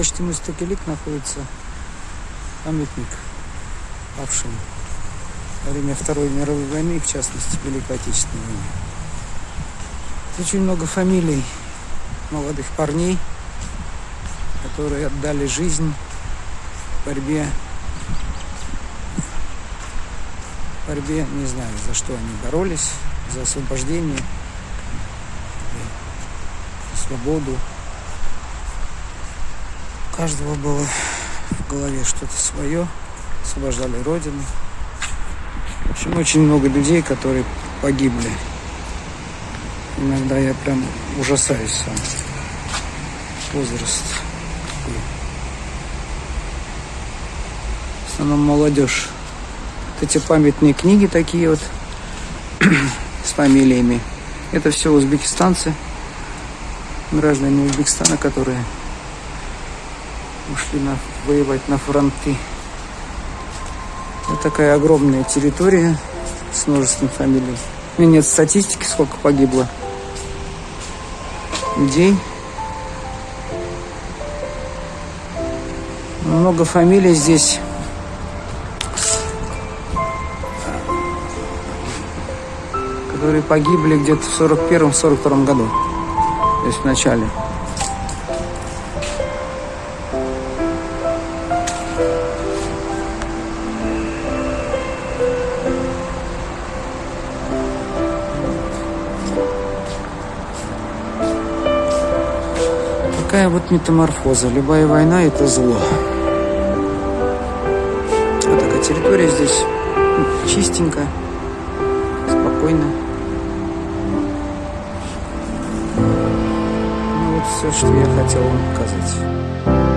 почте Мустакелик находится памятник павшим во время Второй мировой войны, в частности, Великой Отечественной войны. Очень много фамилий молодых парней, которые отдали жизнь в борьбе, борьбе, не знаю, за что они боролись, за освобождение, за свободу. Каждого было в голове что-то свое, освобождали Родину. В общем, очень много людей, которые погибли. Иногда я прям ужасаюсь сам. Возраст. В основном молодежь. Вот эти памятные книги такие вот с фамилиями. Это все узбекистанцы, граждане Узбекистана, которые ушли на, воевать на фронты. Вот такая огромная территория с множеством фамилий. У меня нет статистики, сколько погибло людей. Много фамилий здесь. которые погибли где-то в 41-42 году. То есть в начале. Такая вот метаморфоза. Любая война – это зло. Вот такая территория здесь чистенько, спокойно. Ну вот все, что я хотел вам показать.